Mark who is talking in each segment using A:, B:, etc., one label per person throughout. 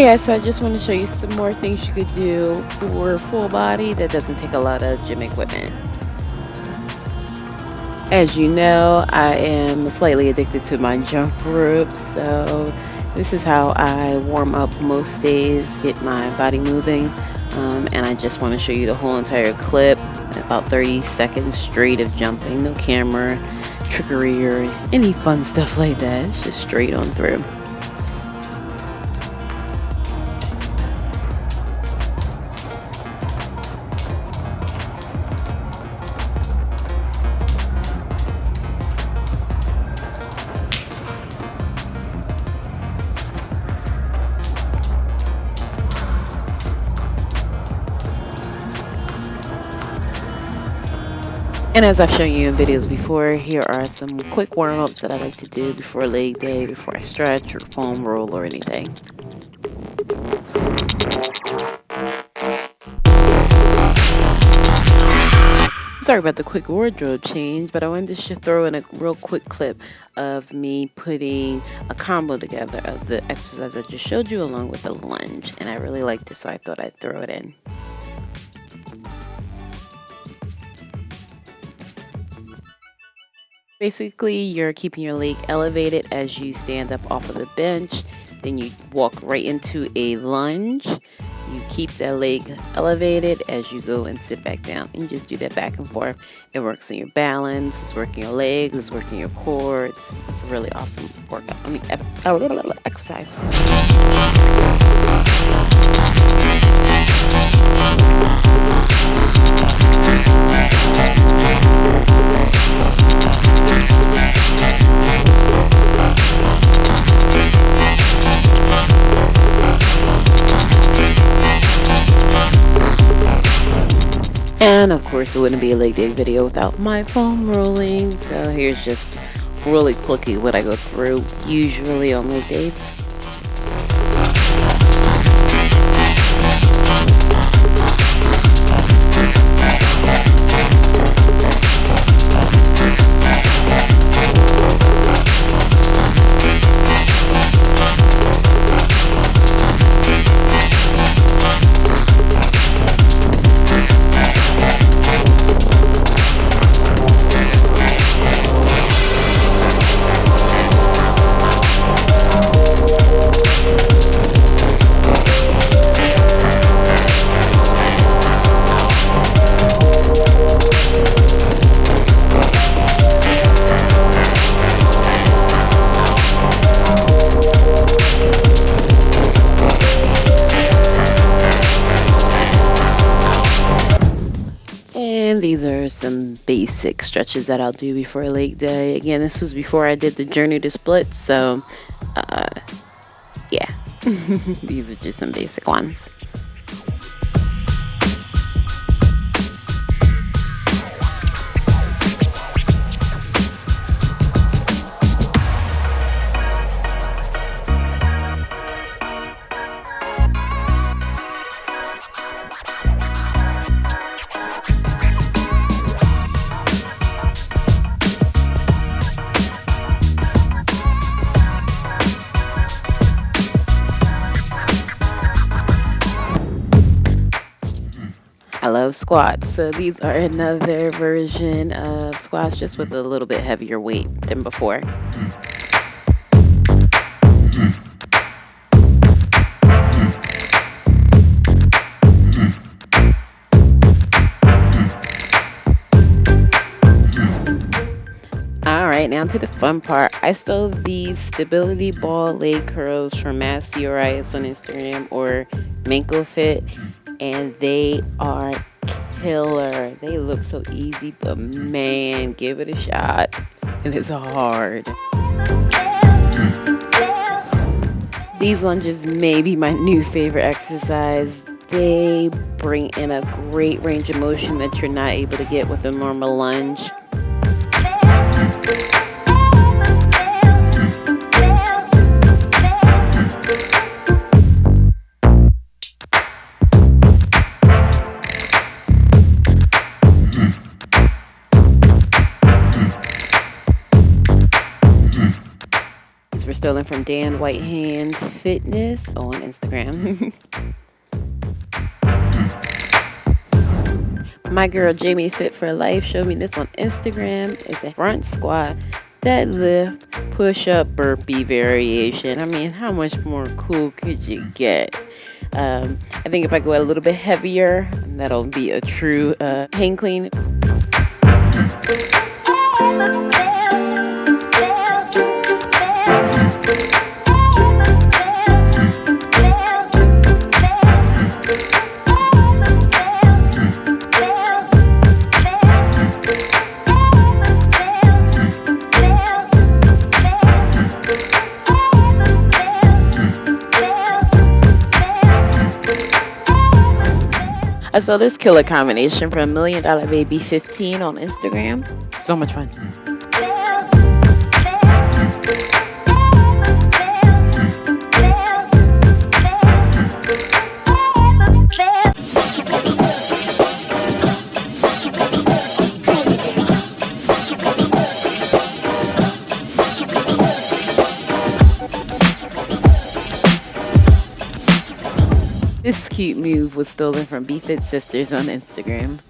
A: yeah, so I just want to show you some more things you could do for full body that doesn't take a lot of gym equipment. As you know, I am slightly addicted to my jump rope, so this is how I warm up most days, get my body moving, um, and I just want to show you the whole entire clip, about 30 seconds straight of jumping, no camera, trickery, or any fun stuff like that, it's just straight on through. And as I've shown you in videos before, here are some quick warm-ups that I like to do before leg day, before I stretch or foam roll or anything. Sorry about the quick wardrobe change, but I wanted to throw in a real quick clip of me putting a combo together of the exercise I just showed you along with a lunge. And I really liked it, so I thought I'd throw it in. Basically, you're keeping your leg elevated as you stand up off of the bench. Then you walk right into a lunge. You keep that leg elevated as you go and sit back down. And you just do that back and forth. It works on your balance, it's working your legs, it's working your core. It's, it's a really awesome workout. I mean, a little exercise. And of course, it wouldn't be a late day video without my foam rolling. So here's just really quickly what I go through usually on leg days. These are some basic stretches that I'll do before leg day. Again, this was before I did the journey to split, so uh, yeah, these are just some basic ones. I love squats. So these are another version of squats just with a little bit heavier weight than before. Alright, now to the fun part. I stole these stability ball leg curls from Massy Arias on Instagram or Manko Fit and they are killer. They look so easy, but man, give it a shot. And it's hard. These lunges may be my new favorite exercise. They bring in a great range of motion that you're not able to get with a normal lunge. Stolen from Dan Whitehand Fitness on Instagram. My girl Jamie Fit for Life showed me this on Instagram. It's a front squat, deadlift, push up, burpee variation. I mean, how much more cool could you get? Um, I think if I go a little bit heavier, that'll be a true uh, hang clean. Saw this killer combination from Million Dollar Baby 15 on Instagram. So much fun. Cute move was stolen from BFit Sisters on Instagram.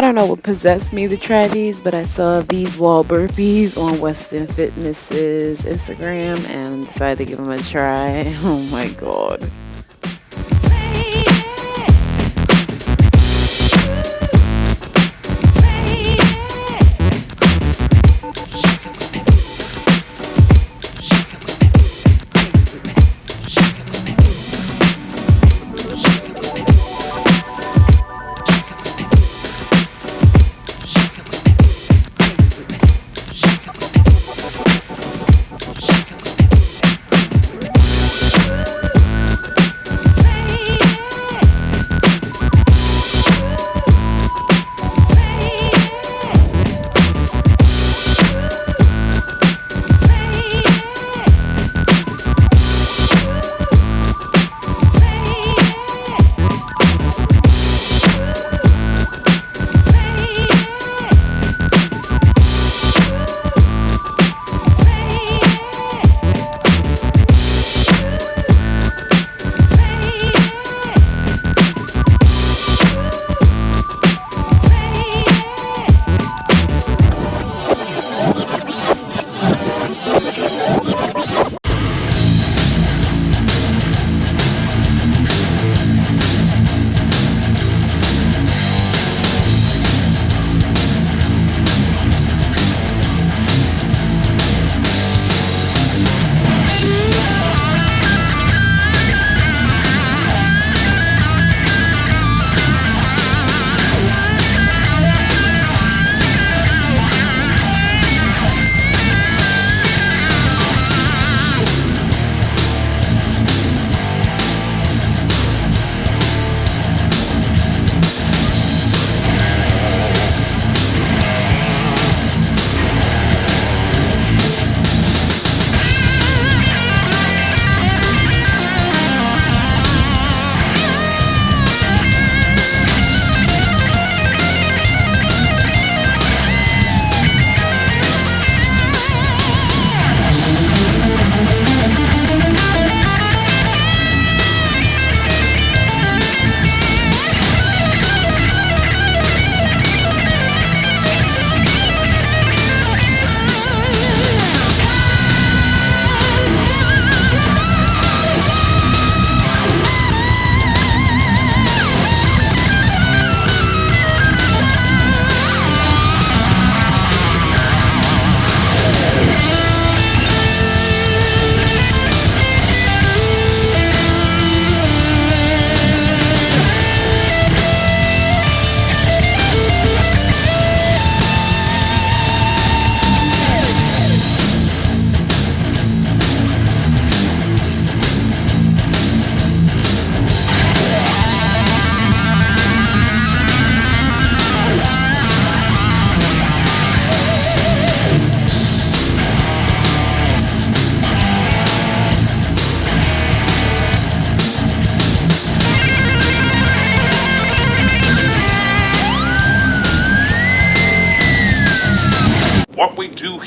A: I don't know what possessed me to try these, but I saw these wall burpees on Weston Fitness's Instagram and decided to give them a try. Oh my god.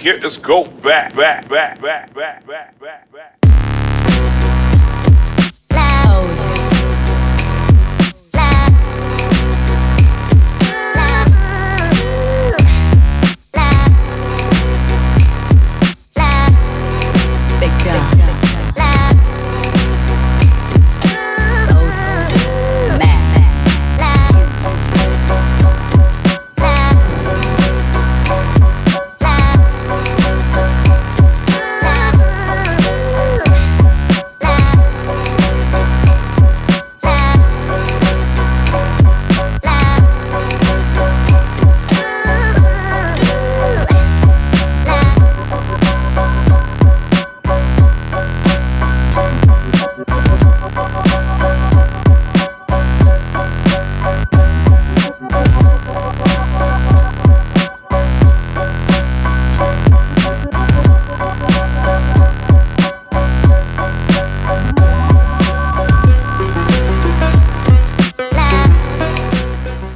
B: Here. Let's go back, back, back, back, back, back, back, back.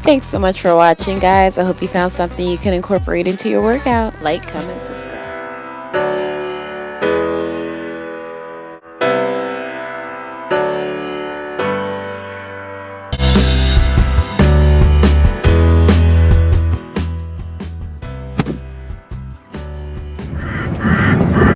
B: Thanks so much for watching, guys. I hope you found something you can incorporate into your workout. Like, comment, subscribe